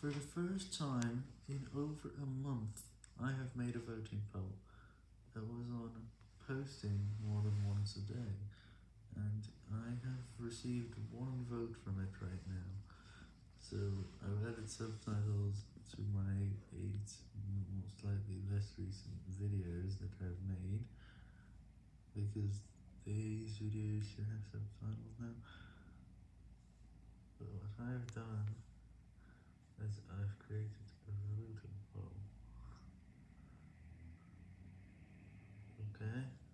For the first time in over a month, I have made a voting poll that was on posting more than once a day, and I have received one vote from it right now. So I've added subtitles to my eight slightly less recent videos that I've made, because these videos should have subtitles now. But what I've done I've created a voting poll. Okay.